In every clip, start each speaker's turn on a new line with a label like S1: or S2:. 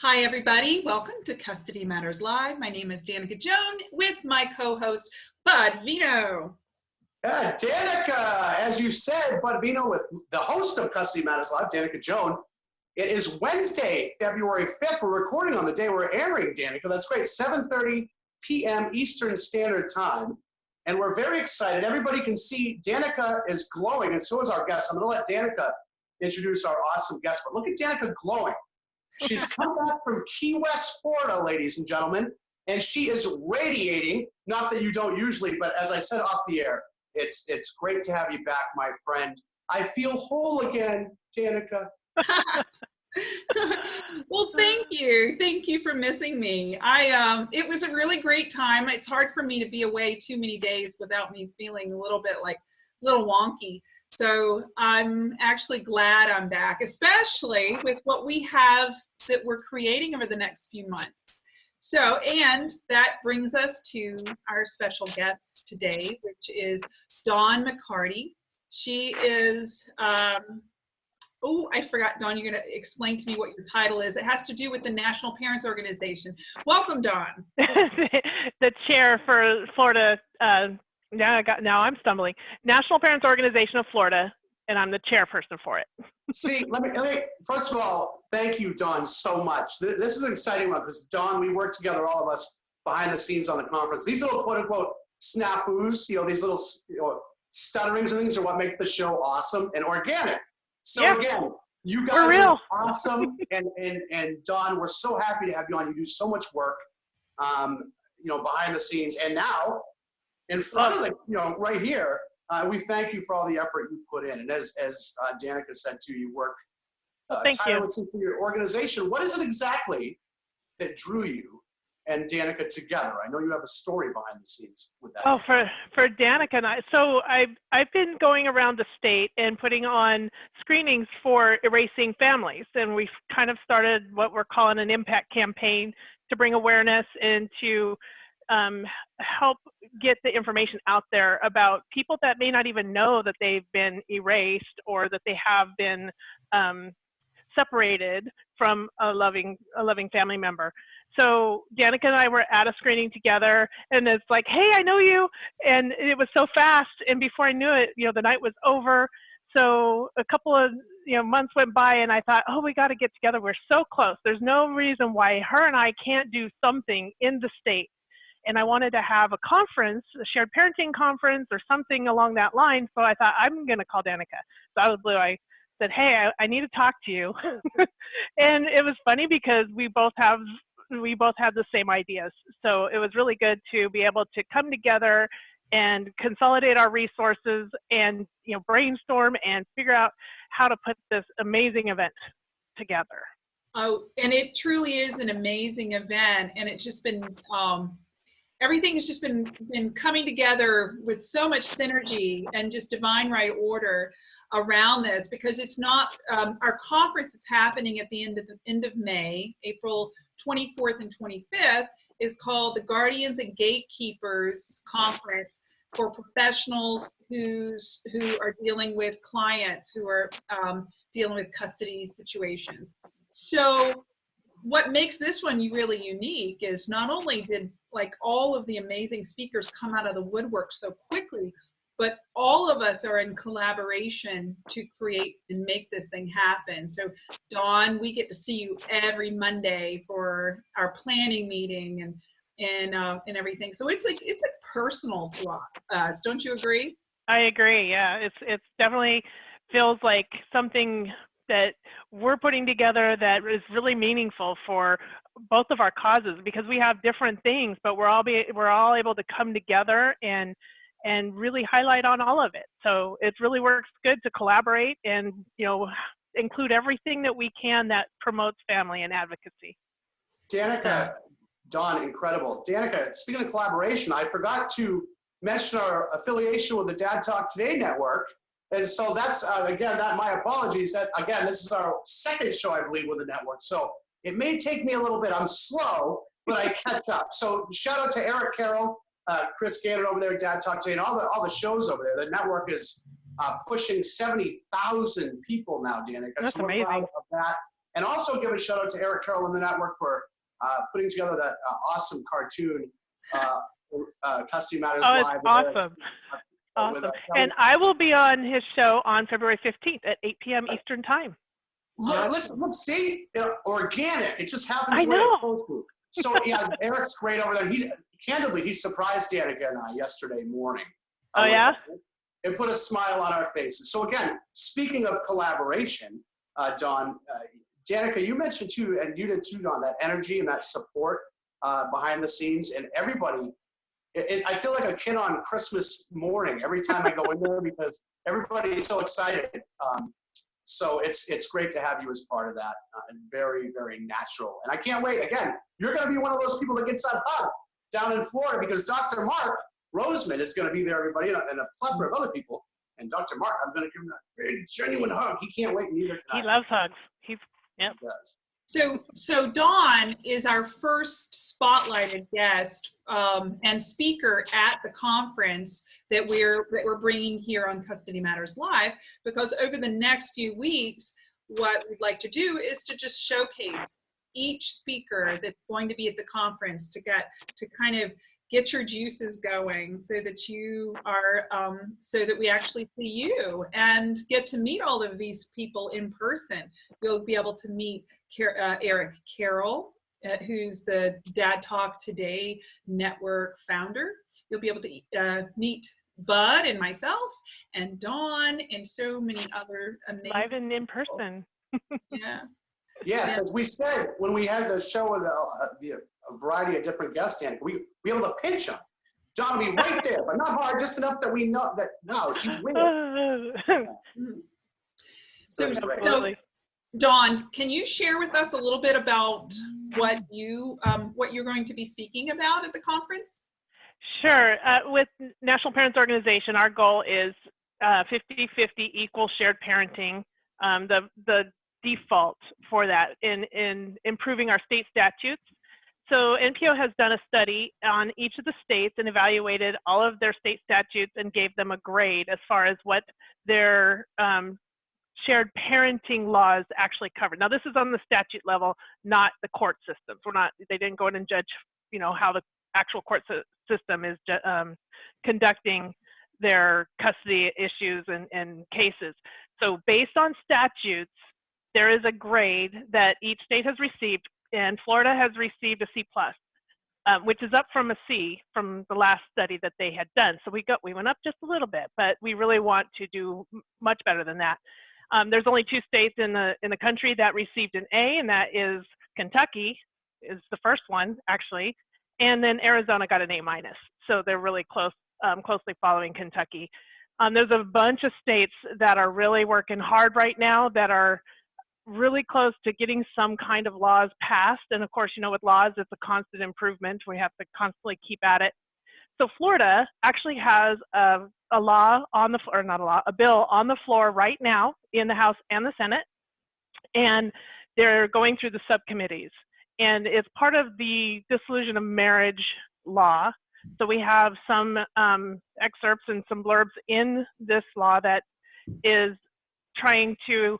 S1: Hi, everybody. Welcome to Custody Matters Live. My name is Danica Joan with my co-host, Bud Vino.
S2: Yeah, Danica, as you said, Bud Vino with the host of Custody Matters Live, Danica Joan. It is Wednesday, February 5th. We're recording on the day we're airing, Danica. That's great, 7.30 p.m. Eastern Standard Time. And we're very excited. Everybody can see Danica is glowing, and so is our guest. I'm going to let Danica introduce our awesome guest. But look at Danica glowing. She's come back from Key West, Florida, ladies and gentlemen, and she is radiating. Not that you don't usually, but as I said off the air, it's it's great to have you back, my friend. I feel whole again, Danica.
S1: well, thank you. Thank you for missing me. I um it was a really great time. It's hard for me to be away too many days without me feeling a little bit like a little wonky. So I'm actually glad I'm back, especially with what we have that we're creating over the next few months. So, and that brings us to our special guest today, which is Dawn McCarty. She is, um, oh, I forgot, Dawn, you're going to explain to me what your title is. It has to do with the National Parents Organization. Welcome, Dawn.
S3: the chair for Florida uh, now I got now I'm stumbling. National Parents Organization of Florida, and I'm the chairperson for it.
S2: See, let me, let me, first of all, thank you, Dawn, so much. This is an exciting one because Dawn, we work together, all of us behind the scenes on the conference. These little quote unquote snafus, you know, these little you know, stutterings and things are what make the show awesome and organic. So again, you guys are awesome, and and and Dawn, we're so happy to have you on. You do so much work, um, you know, behind the scenes, and now in front of the, you know, right here, uh, we thank you for all the effort you put in. And as, as uh, Danica said too, you work uh,
S3: thank
S2: tirelessly for your organization. What is it exactly that drew you and Danica together? I know you have a story behind the scenes with that.
S3: Oh, for for Danica and I. So I've I've been going around the state and putting on screenings for erasing families, and we've kind of started what we're calling an impact campaign to bring awareness into um, help get the information out there about people that may not even know that they've been erased or that they have been um, separated from a loving a loving family member. So Danica and I were at a screening together, and it's like, hey, I know you, and it was so fast. And before I knew it, you know, the night was over. So a couple of you know months went by, and I thought, oh, we got to get together. We're so close. There's no reason why her and I can't do something in the state and I wanted to have a conference, a shared parenting conference or something along that line. So I thought I'm going to call Danica. So of the blue, I said, "Hey, I, I need to talk to you," and it was funny because we both have we both had the same ideas. So it was really good to be able to come together and consolidate our resources and you know brainstorm and figure out how to put this amazing event together.
S1: Oh, and it truly is an amazing event, and it's just been um, everything has just been been coming together with so much synergy and just divine right order around this because it's not um, our conference it's happening at the end of the end of May April 24th and 25th is called the Guardians and Gatekeepers Conference for professionals who's who are dealing with clients who are um, dealing with custody situations. So what makes this one really unique is not only did like all of the amazing speakers come out of the woodwork so quickly, but all of us are in collaboration to create and make this thing happen. So Dawn, we get to see you every Monday for our planning meeting and and uh, and everything. So it's like it's like personal to us. Don't you agree?
S3: I agree. Yeah, it's it's definitely feels like something that we're putting together that is really meaningful for both of our causes because we have different things, but we're all be we're all able to come together and and really highlight on all of it. So it really works good to collaborate and you know include everything that we can that promotes family and advocacy.
S2: Danica, Dawn, incredible. Danica, speaking of collaboration, I forgot to mention our affiliation with the Dad Talk Today network. And so that's, uh, again, that my apologies. That Again, this is our second show, I believe, with the network. So it may take me a little bit. I'm slow, but I catch up. So shout out to Eric Carroll, uh, Chris Gannon over there, Dad Talk Today, and all the, all the shows over there. The network is uh, pushing 70,000 people now, Danica.
S3: That's so amazing.
S2: Of that. And also give a shout out to Eric Carroll and the network for uh, putting together that uh, awesome cartoon, uh, uh, Custody Matters
S3: Oh,
S2: Live.
S3: it's awesome.
S2: Uh,
S3: Awesome.
S2: uh,
S3: And I will be on his show on February 15th at 8 p.m. Eastern Time.
S2: Look, listen, look, see, uh, organic. It just happens
S3: I
S2: the it's
S3: know.
S2: to. So yeah, Eric's great over there. He candidly, he surprised Danica and I yesterday morning.
S3: Oh,
S2: Uh,
S3: yeah?
S2: It put a smile on our faces. So again, speaking of collaboration, uh, Dawn, uh, Danica, you mentioned too, and you did too, Dawn, that energy and that support uh, behind the scenes, and everybody. It, it, I feel like a kid on Christmas morning every time I go in there because everybody's so excited. Um, so it's it's great to have you as part of that, uh, and very very natural. And I can't wait. Again, you're going to be one of those people that gets that hug down in Florida because Dr. Mark Roseman is going to be there, everybody, and a, and a plethora of other people. And Dr. Mark, I'm going to give him a very genuine hug. He can't wait, neither
S3: He loves hugs. He's
S2: He does.
S1: So, so Dawn is our first spotlighted guest um, and speaker at the conference that we're that we're bringing here on Custody Matters Live. Because over the next few weeks, what we'd like to do is to just showcase each speaker that's going to be at the conference to get to kind of get your juices going so that you are um, so that we actually see you and get to meet all of these people in person you'll be able to meet Car- uh, Eric Carroll, uh, who's the Dad Talk Today network founder. You'll be able to uh, meet Bud and myself and Dawn and so many other amazing live
S3: and in person.
S1: Yeah.
S2: Yes, as we said when we had the show with uh, the, a variety of different guests, Danica, we we able to pinch them. Dawn will be right there, but not hard, just enough that we know that no, she's winning.
S1: So, so Dawn, can you share with us a little bit about what you um, what you're going to be speaking about at the conference?
S3: Sure. Uh, with National Parents Organization, our goal is 50-50 equal shared parenting. Um, the the default for that in in improving our state statutes. So NPO has done a study on each of the states and evaluated all of their state statutes and gave them a grade as far as what their um, shared parenting laws actually cover. Now this is on the statute level, not the court systems. We're not. They didn't go in and judge, you know, how the actual court system is um, conducting their custody issues and, and cases. So based on statutes, there is a grade that each state has received, and Florida has received a C plus, um, which is up from a C from the last study that they had done. So we got we went up just a little bit, but we really want to do much better than that. Um, there's only two states in the in the country that received an A, and that is Kentucky is the first one actually, and then Arizona got an A minus. So they're really close, um, closely following Kentucky. Um, there's a bunch of states that are really working hard right now that are really close to getting some kind of laws passed. And of course, you know, with laws, it's a constant improvement. We have to constantly keep at it. So Florida actually has a, a law on the floor, not a law, a bill on the floor right now in the House and the Senate. And they're going through the subcommittees. And it's part of the dissolution of marriage law. So we have some um, excerpts and some blurbs in this law that is trying to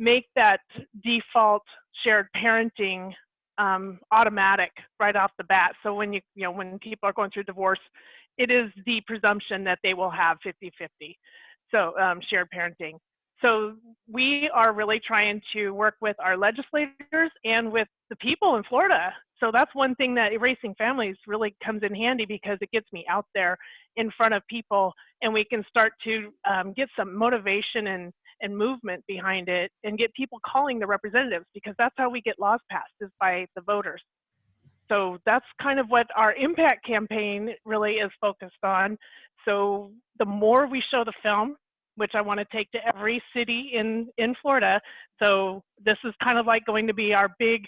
S3: make that default shared parenting um, automatic right off the bat. So when you you know when people are going through divorce, it is the presumption that they will have 50-50. So um, shared parenting. So we are really trying to work with our legislators and with the people in Florida. So that's one thing that erasing families really comes in handy because it gets me out there in front of people and we can start to um, get some motivation and, and movement behind it and get people calling the representatives because that's how we get laws passed is by the voters. So that's kind of what our impact campaign really is focused on. So the more we show the film, which I want to take to every city in, in Florida. So this is kind of like going to be our big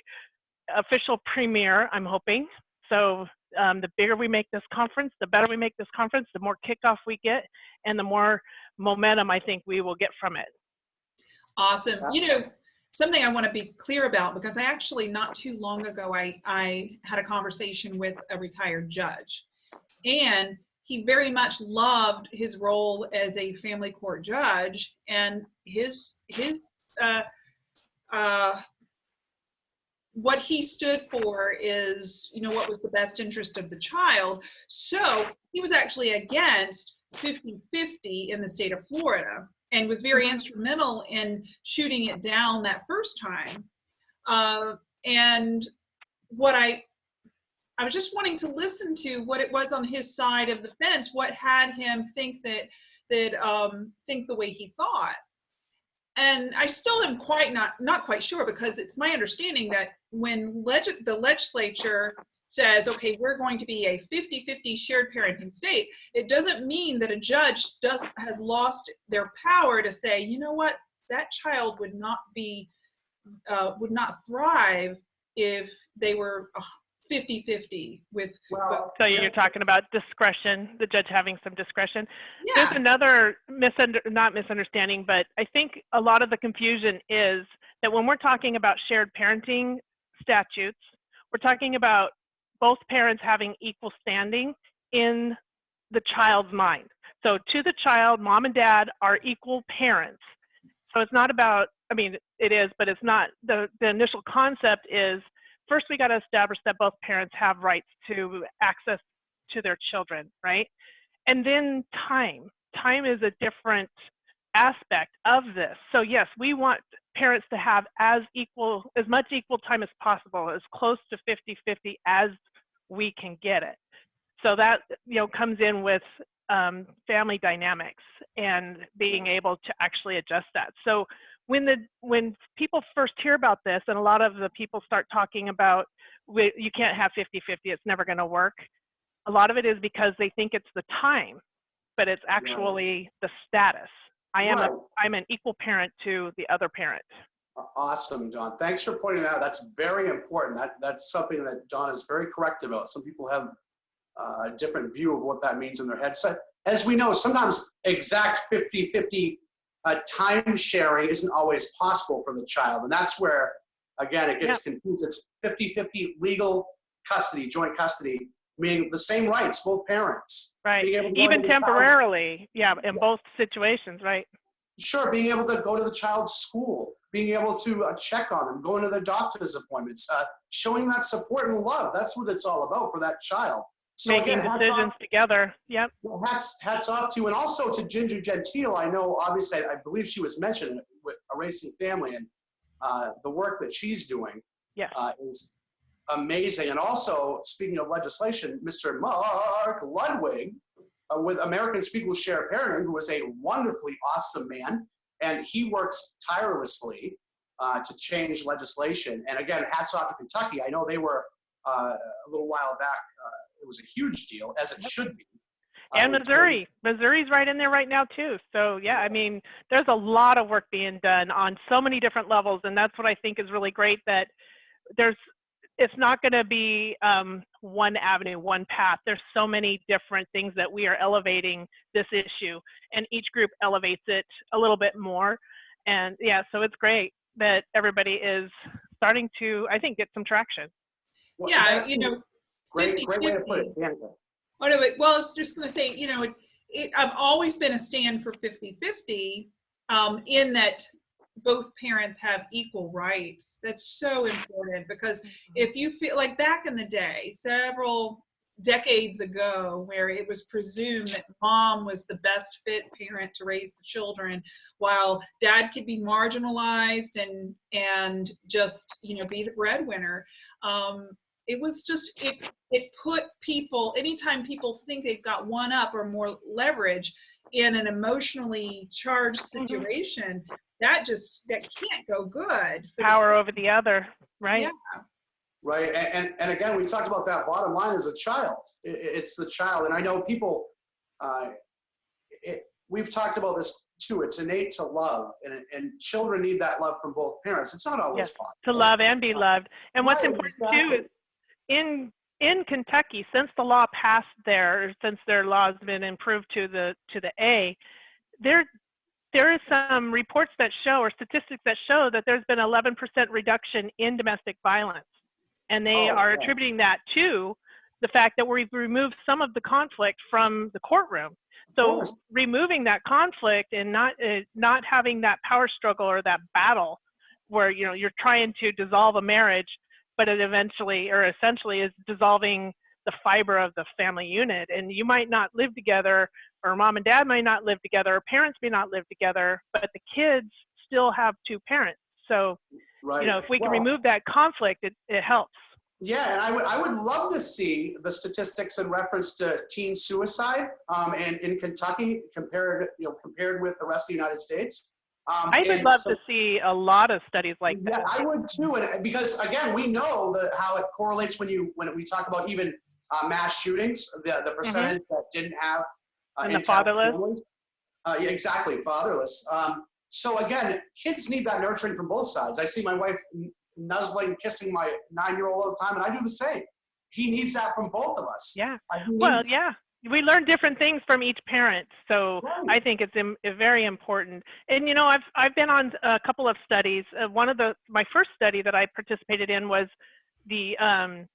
S3: official premiere, I'm hoping. So um, the bigger we make this conference, the better we make this conference, the more kickoff we get, and the more momentum I think we will get from it.
S1: Awesome. You know, something I want to be clear about because I actually not too long ago I I had a conversation with a retired judge, and he very much loved his role as a family court judge and his his uh, uh, what he stood for is, you know, what was the best interest of the child. So he was actually against 50-50 in the state of Florida and was very instrumental in shooting it down that first time. Uh, and what I, I was just wanting to listen to what it was on his side of the fence, what had him think that, that um, think the way he thought and I still am quite not not quite sure because it's my understanding that when leg- the legislature says, okay, we're going to be a 50-50 shared parenting state, it doesn't mean that a judge does has lost their power to say, you know what, that child would not be uh, would not thrive if they were 50-50 with
S2: Well,
S3: So you're talking about discretion, the judge having some discretion.
S1: Yeah.
S3: There's another misunder, not misunderstanding, but I think a lot of the confusion is that when we're talking about shared parenting statutes, we're talking about both parents having equal standing in the child's mind. So to the child, mom and dad are equal parents. So it's not about, I mean, it is, but it's not, the, the initial concept is first we got to establish that both parents have rights to access to their children, right? And then time. Time is a different aspect of this. So yes, we want parents to have as equal, as much equal time as possible, as close to 50-50 as we can get it. So that, you know, comes in with um, family dynamics and being able to actually adjust that. So when the when people first hear about this and a lot of the people start talking about we, you can't have 50-50 it's never going to work a lot of it is because they think it's the time but it's actually the status i am a i'm an equal parent to the other parent
S2: Awesome, Dawn. Thanks for pointing that out. That's very important. That, that's something that Dawn is very correct about. Some people have uh, a different view of what that means in their head. So, as we know, sometimes exact 50-50 uh, time sharing isn't always possible for the child. And that's where, again, it gets confused. It's 50-50 legal custody, joint custody, meaning the same rights, both parents.
S3: right
S2: Being able to go
S3: even
S2: to the child-
S3: temporarily yeah in both situations right
S2: Sure, being able to go to the child's school, being able to uh, check on them, going to their doctor's appointments, uh, showing that support and love. That's what it's all about for that child. So
S3: making
S2: again,
S3: decisions together yep
S2: hats, hats off to you. And also to Ginger Gentile, I know, obviously, I, I believe she was mentioned with Erasing Family and uh, the work that she's doing
S3: Yes.
S2: uh, is amazing. And also, speaking of legislation, Mr. Mark Ludwig uh, with Americans People Share Parenting, who is a wonderfully awesome man, and he works tirelessly uh, to change legislation. And again, hats off to Kentucky. I know they were uh, a little while back. Uh, it was a huge deal, as it should be.
S3: and
S2: Uh,
S3: Missouri. Missouri's right in there right now too. So yeah, I mean, there's a lot of work being done on so many different levels, and that's what I think is really great. That there's, it's not going to be um, one avenue, one path. There's so many different things that we are elevating this issue, and each group elevates it a little bit more. And yeah, so it's great that everybody is starting to, I think, get some traction.
S2: Well,
S1: yeah you know
S2: great, great way to put
S1: 50-50.
S2: it. Danica.
S1: Oh, no, wait, well, it's just going to say, you know, it, it, I've always been a stand for 50 50 um, in that both parents have equal rights. That's so important because if you feel like back in the day, several decades ago, where it was presumed that mom was the best fit parent to raise the children, while dad could be marginalized and and just you know be the breadwinner. Um, it was just it it put people anytime people think they've got one up or more leverage in an emotionally charged
S3: Mhm.
S1: situation that just that can't go good for the-
S3: Power over the other, right?
S1: Yeah.
S2: Right. And, and, and again, we talked about that bottom line as a child. I- I- it's the child. And I know people, uh, it, we've talked about this too. It's innate to love, and, and children need that love from both parents. It's not always
S3: Yes,
S2: possible.
S3: to love and be loved. And what's
S2: Right,
S3: important too is in in Kentucky, since the law passed there, since their law has been improved to the to the A, there there is some reports that show or statistics that show that there's been 11% reduction in domestic violence, and they
S2: Oh,
S3: are attributing that to the fact that we've removed some of the conflict from the courtroom. So removing that conflict and not uh, not having that power struggle or that battle where you know you're trying to dissolve a marriage but it eventually or essentially is dissolving the fiber of the family unit. And you might not live together, or mom and dad might not live together, or parents may not live together, but the kids still have two parents. So,
S2: Right.
S3: you know, if we can
S2: Well,
S3: remove that conflict, it, it helps.
S2: Yeah, and I would I would love to see the statistics in reference to teen suicide um, and in Kentucky compared you know compared with the rest of the United States. Um,
S3: I would love
S2: so-
S3: to see a lot of studies like
S2: yeah,
S3: that.
S2: I would too, and because again, we know that how it correlates when you when we talk about even uh, mass shootings, the the percentage that didn't have uh,
S3: Mm-hmm. And the fatherless?
S2: Uh, yeah, exactly, fatherless. Um, so again, kids need that nurturing from both sides. I see my wife nuzzling, kissing my nine-year-old all the time, and I do the same. He needs that from both of us.
S3: Yeah.
S2: Uh,
S3: Well, yeah. We learn different things from each parent. So. I think it's im- very important. And you know, I've I've been on a couple of studies. Uh, one of the my first study that I participated in was the um,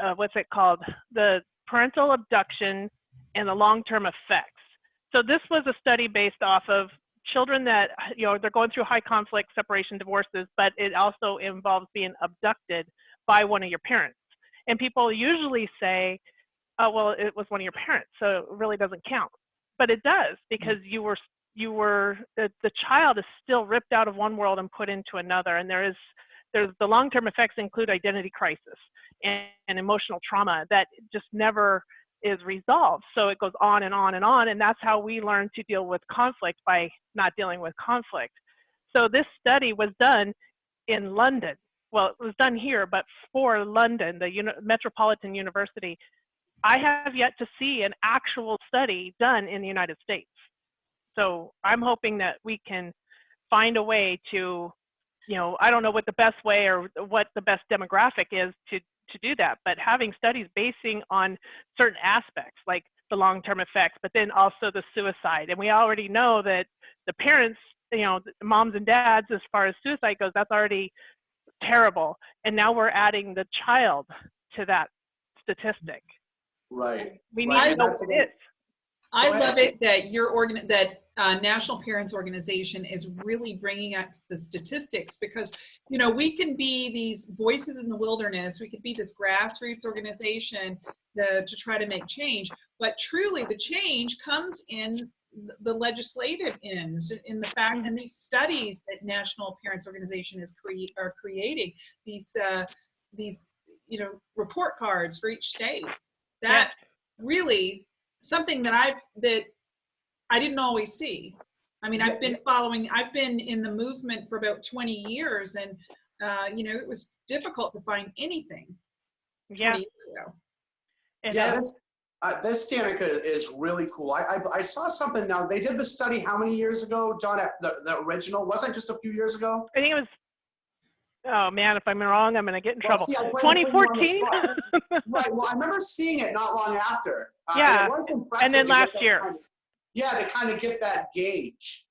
S3: uh, what's it called? The parental abduction and the long-term effects. So this was a study based off of children that you know they're going through high conflict separation divorces, but it also involves being abducted by one of your parents. And people usually say, "Oh, well, it was one of your parents, so it really doesn't count." But it does because you were you were the, the child is still ripped out of one world and put into another, and there is there's the long-term effects include identity crisis and, and emotional trauma that just never is resolved. So it goes on and on and on, and that's how we learn to deal with conflict by not dealing with conflict. So this study was done in London. Well, it was done here, but for London, the uni- Metropolitan University. I have yet to see an actual study done in the United States. So I'm hoping that we can find a way to, you know, I don't know what the best way or what the best demographic is to to do that, but having studies basing on certain aspects like the long-term effects, but then also the suicide. And we already know that the parents, you know, the moms and dads, as far as suicide goes, that's already terrible. And now we're adding the child to that statistic.
S2: right.
S3: We
S2: Right,
S3: need to
S2: and
S3: know what- it is.
S1: I love it that your organ that uh, National Parents Organization is really bringing up the statistics because you know we can be these voices in the wilderness. We could be this grassroots organization the, to try to make change, but truly the change comes in the legislative ends, in the fact and these studies that National Parents Organization is cre- are creating these uh, these you know report cards for each state. That's really something that I that I didn't always see. I mean, I've been following. I've been in the movement for about 20 years, and uh, you know, it was difficult to find anything.
S3: Yeah.
S1: years ago.
S3: it
S2: Yeah,
S3: is.
S2: this, uh, this Danica is really cool. I, I I saw something now. They did the study how many years ago, Dawn? The the original wasn't just a few years ago.
S3: I think it was. Oh man, if I'm wrong, I'm gonna get in
S2: Well,
S3: trouble.
S2: see, I put- I put you on the
S3: 2014.
S2: right. Well, I remember seeing it not long after. Uh,
S3: Yeah,
S2: it was impressive
S3: and then last year.
S2: kind of- yeah, to kind of get that gauge.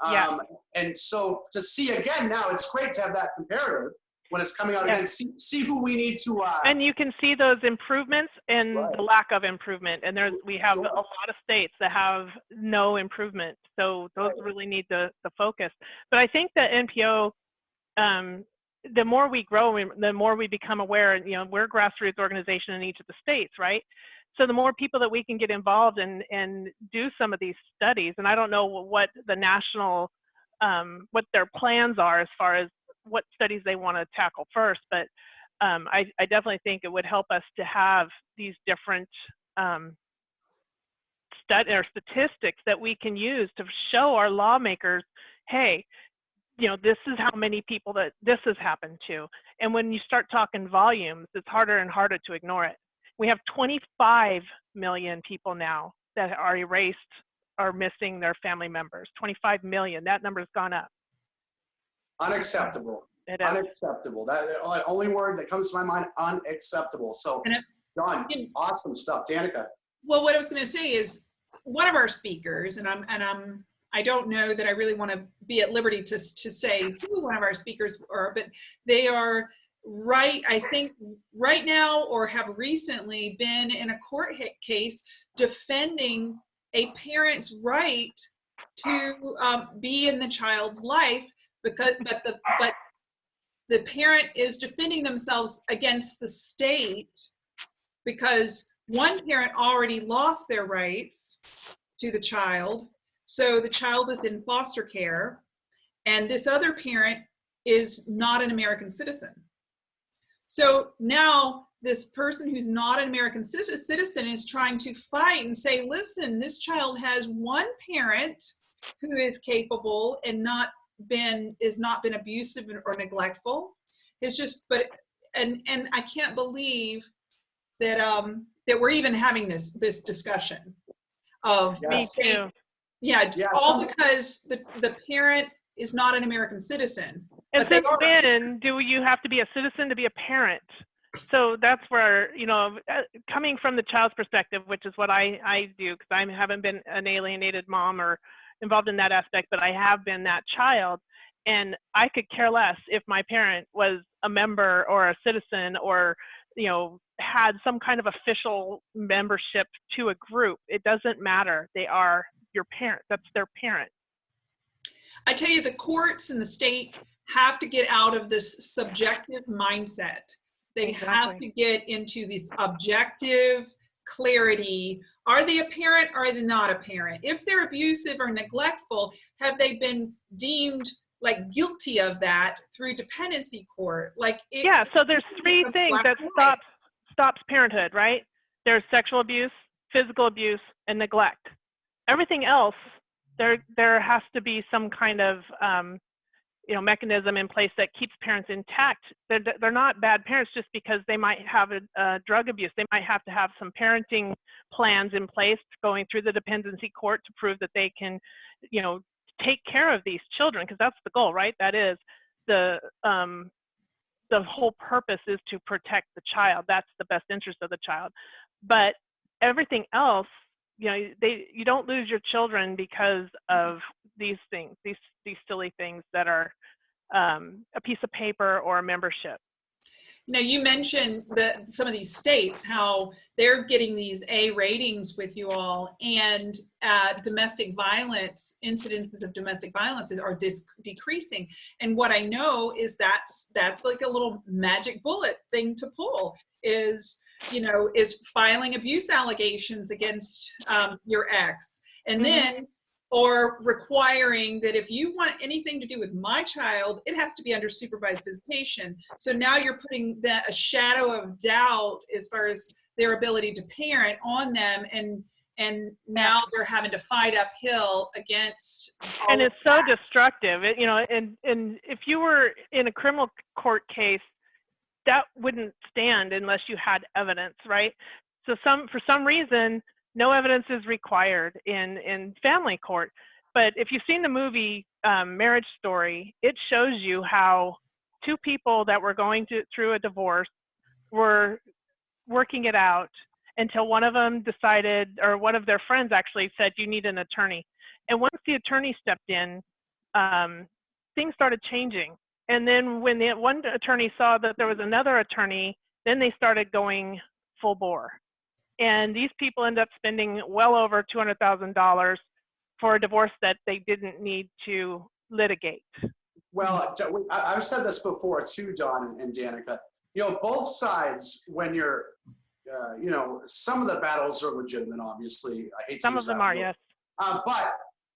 S2: Um,
S3: Yeah.
S2: And so to see again now, it's great to have that comparative when it's coming out
S3: Yeah.
S2: again. See, see who we need to. Uh,
S3: and you can see those improvements and
S2: Right.
S3: the lack of improvement. And there's we have
S2: Sure.
S3: a lot of states that have no improvement. So those
S2: Right.
S3: really need the the focus. But I think that NPO, um, the more we grow, we- the more we become aware. And you know, we're a grassroots organization in each of the states, right? So the more people that we can get involved and and do some of these studies, and I don't know what the national, um, what their plans are as far as what studies they want to tackle first, but um, I, I definitely think it would help us to have these different um, or statistics that we can use to show our lawmakers, hey, you know, this is how many people that this has happened to. And when you start talking volumes, it's harder and harder to ignore it. We have 25 million people now that are erased or missing their family members. 25 million. That number's gone up.
S2: unacceptable.
S3: It is.
S2: Unacceptable. That the only word that comes to my mind, unacceptable. So,
S1: And it- Dawn,
S2: awesome stuff. Danica.
S1: Well, what I was going to say is one of our speakers, and I'm and I'm I don't know that I really want to be at liberty to to say who one of our speakers are, but they are right. I think right now or have recently been in a court case defending a parent's right to um, be in the child's life because but the but the parent is defending themselves against the state because one parent already lost their rights to the child. So the child is in foster care, and this other parent is not an American citizen. So now this person who's not an American citizen is trying to fight and say, listen, this child has one parent who is capable and not been is not been abusive or neglectful. It's just, but and and I can't believe that um that we're even having this this discussion of
S2: Yes.
S3: Me too.
S1: Yeah,
S2: Yeah,
S1: all
S2: some-
S1: because the the parent is not an American citizen.
S3: And
S1: But they
S3: since when do you have to be a citizen to be a parent? So that's where, you know, uh, coming from the child's perspective, which is what I, I do, because I haven't been an alienated mom or involved in that aspect, but I have been that child. And I could care less if my parent was a member or a citizen or, you know, had some kind of official membership to a group. It doesn't matter. They are your parent. That's their parent.
S1: I tell you, the courts and the state have to get out of this subjective mindset. They have to get into this objective clarity. Are they a parent or are they not a parent? If they're abusive or neglectful, have they been deemed like guilty of that through dependency court? Like it,
S3: yeah so there's three things that stops stops parenthood right there's sexual abuse physical abuse and neglect everything else there there has to be some kind of um, you know mechanism in place that keeps parents intact. They're, they're not bad parents just because they might have a, a drug abuse. They might have to have some parenting plans in place going through the dependency court to prove that they can you know take care of these children because that's the goal right? That is the um, the whole purpose is to protect the child. That's the best interest of the child. But everything else you know they you don't lose your children because of these things these these silly things that are um, a piece of paper or a membership
S1: Now, you mentioned that some of these states, how they're getting these A ratings with you all, and uh, domestic violence, incidences of domestic violence are decreasing. And what I know is that's that's like a little magic bullet thing to pull is you know is filing abuse allegations against um, your ex, and
S3: Mhm.
S1: then or requiring that if you want anything to do with my child, it has to be under supervised visitation. So now you're putting that a shadow of doubt as far as their ability to parent on them, and and now they're having to fight uphill against. all
S3: and it's so destructive it, you know and and if you were in a criminal court case that wouldn't stand unless you had evidence right? So some for some reason no evidence is required in in family court. But if you've seen the movie um, marriage story it shows you how two people that were going to, through a divorce were working it out until one of them decided or one of their friends actually said you need an attorney. And once the attorney stepped in, um, things started changing. And then when the one attorney saw that there was another attorney, then they started going full bore. And these people end up spending well over $200,000 for a divorce that they didn't need to litigate.
S2: Well, I've said this before too, Dawn and Danica. You know, both sides, when you're, uh, you know, some of the battles are legitimate, obviously. I hate to
S3: Some of them are,
S2: word.
S3: yes.
S2: Uh, but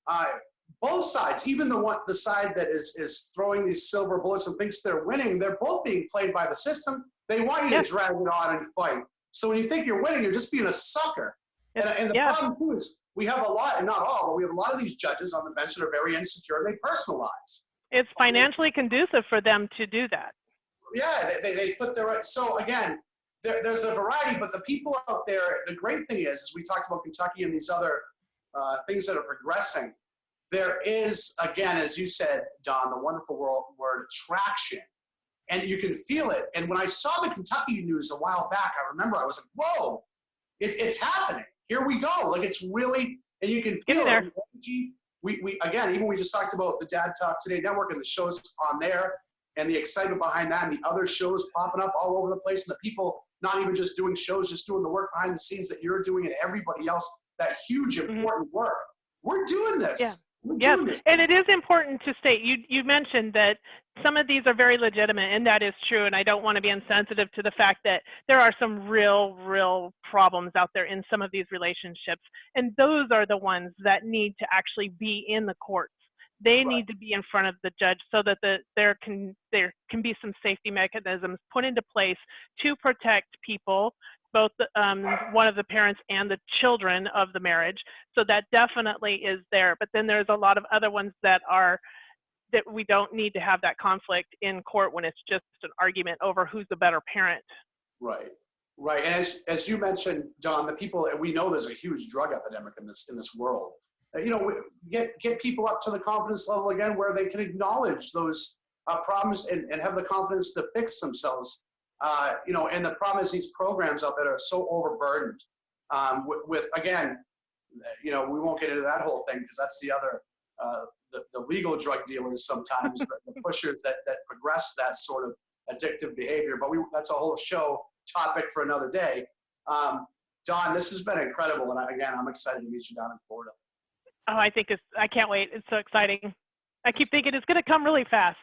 S2: uh, both sides, even the one, the side that is is throwing these silver bullets and thinks they're winning, they're both being played by the system. They want you
S3: Yes.
S2: to drag it on and fight. So when you think you're winning, you're just being a sucker. And, and the
S3: yeah.
S2: problem too is we have a lot, and not all, but we have a lot of these judges on the bench that are very insecure. They personalize.
S3: It's financially conducive for them to do that.
S2: yeah, they, they, they put their so again, there, there's a variety, but the people out there, the great thing is, is we talked about Kentucky and these other uh, things that are progressing. There is, again, as you said, Dawn, the wonderful word, word traction, and you can feel it. And when I saw the Kentucky news a while back, I remember I was like, "Whoa, it's it's happening! Here we go!" Like it's really, and you can feel
S3: there.
S2: it. Energy. We, we again, even we just talked about the Dad Talk Today Network and the shows on there and the excitement behind that and the other shows popping up all over the place and the people not even just doing shows just doing the work behind the scenes that you're doing and everybody else that huge
S3: Mhm.
S2: important work we're doing this
S3: Yeah.
S2: We're
S3: Yes, and it is important to state, you, you mentioned that some of these are very legitimate, and that is true. And I don't want to be insensitive to the fact that there are some real, real problems out there in some of these relationships. And those are the ones that need to actually be in the courts. They
S2: Right.
S3: need to be in front of the judge so that the, there can there can be some safety mechanisms put into place to protect people, both um, one of the parents and the children of the marriage. So that definitely is there. But then there's a lot of other ones that are that we don't need to have that conflict in court when it's just an argument over who's the better parent.
S2: Right, right. And as, as you mentioned, Dawn, the people, we know there's a huge drug epidemic in this, in this world. Uh, You know, get, get people up to the confidence level again where they can acknowledge those uh, problems and, and have the confidence to fix themselves. Uh, you know, and the problem is these programs out there are so overburdened um, with, with, again, you know, we won't get into that whole thing because that's the other, uh, the, the legal drug dealers sometimes, the, the pushers that, that progress that sort of addictive behavior. But we, that's a whole show topic for another day. Um, Dawn, this has been incredible. And I- again, I'm excited to meet you down in Florida.
S3: Oh, I think it's, I can't wait. It's so exciting. I keep thinking it's going to come really fast.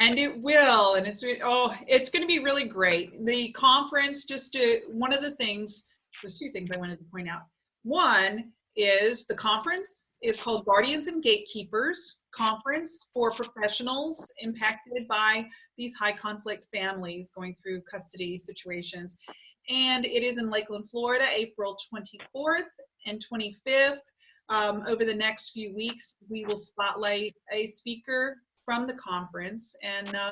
S1: And it will and it's oh it's going to be really great. The conference just to one of the things there's two things i wanted to point out. One is the conference is called guardians and gatekeepers conference for professionals impacted by these high conflict families going through custody situations. And it is in lakeland florida april 24th and 25th um, over the next few weeks we will spotlight a speaker from the conference and uh,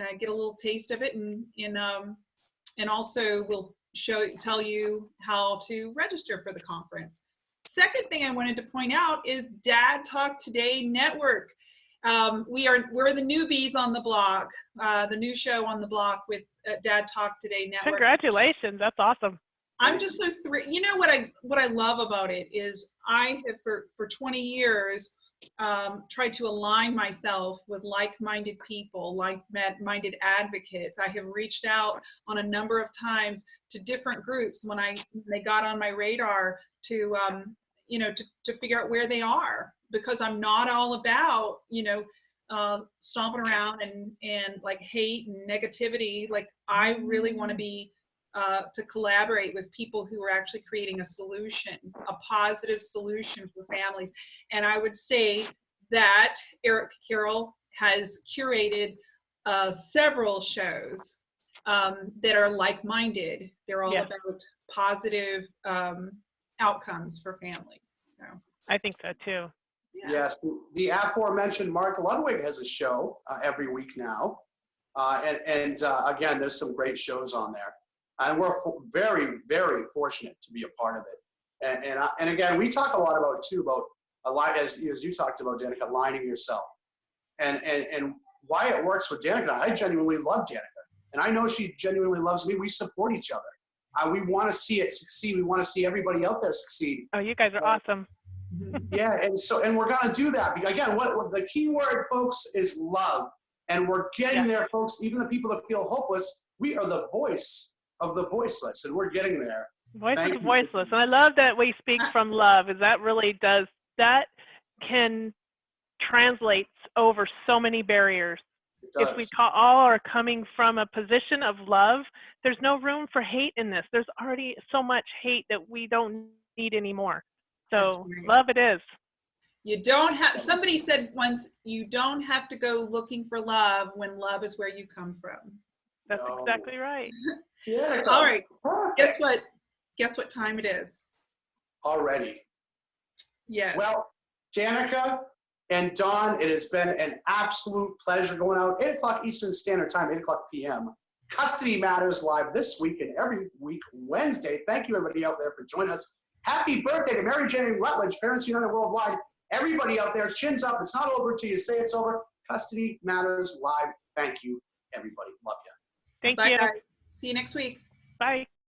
S1: uh, get a little taste of it and and um, and also we'll show tell you how to register for the conference. Second thing I wanted to point out is Dad Talk Today Network. Um, we are we're the newbies on the block, uh, the new show on the block with uh, Dad Talk Today Network.
S3: Congratulations. That's awesome.
S1: I'm just so thrilled. You know what I what I love about it is I have for for 20 years um, tried to align myself with like-minded people, like-minded advocates. I have reached out on a number of times to different groups when I when they got on my radar to um, you know to to figure out where they are because I'm not all about you know uh, stomping around and and like hate and negativity. Like I really want to be uh, to collaborate with people who are actually creating a solution, a positive solution for families. And I would say that Eric Carroll has curated uh, several shows um, that are like-minded. They're all
S3: Yes.
S1: about positive um, outcomes for families. So,
S3: I think so too.
S1: yeah.
S2: Yes, the aforementioned Mark Ludwig has a show uh, every week now. Uh, and and uh, again, there's some great shows on there. And we're very, very fortunate to be a part of it. And, and, I, and again, we talk a lot about too, about a lot, as, as you talked about, Danica, aligning yourself. And, and, and why it works with Danica, I genuinely love Danica. And I know she genuinely loves me. We support each other. Uh, we want to see it succeed. We want to see everybody out there succeed
S3: Oh, you guys are awesome.
S1: Mhm.
S2: yeah, and so and we're gonna do that. Because Again, what, what the key word, folks, is love, and we're getting there, folks. Even the people that feel hopeless, we are the voice of the voiceless, and we're getting there.
S3: Voice
S2: Thank
S3: is
S2: you.
S3: voiceless. And I love that we speak uh, from love, is that really does, that can translate over so many barriers. If we
S2: does.
S3: all are coming from a position of love, there's no room for hate in this. There's already so much hate that we don't need anymore. So love it is.
S1: You don't have, somebody said once, you don't have to go looking for love when love is where you come from.
S3: That's
S2: No.
S3: exactly right.
S2: Danica,
S1: All right,
S2: perfect.
S1: guess what? Guess what time it is?
S2: Already.
S1: Yes.
S2: Well, Danica and Dawn, it has been an absolute pleasure going out 8 o'clock Eastern Standard Time, 8 o'clock p.m. Custody Matters live this week and every week Wednesday. Thank you, everybody out there, for joining us. Happy birthday to Mary Jane Rutledge, Parents United Worldwide. Everybody out there, chins up. It's not over until you say it's over. Custody Matters live. Thank you, everybody. Love you.
S3: Thank
S1: Bye,
S3: you.
S1: guys. See you next week.
S3: Bye.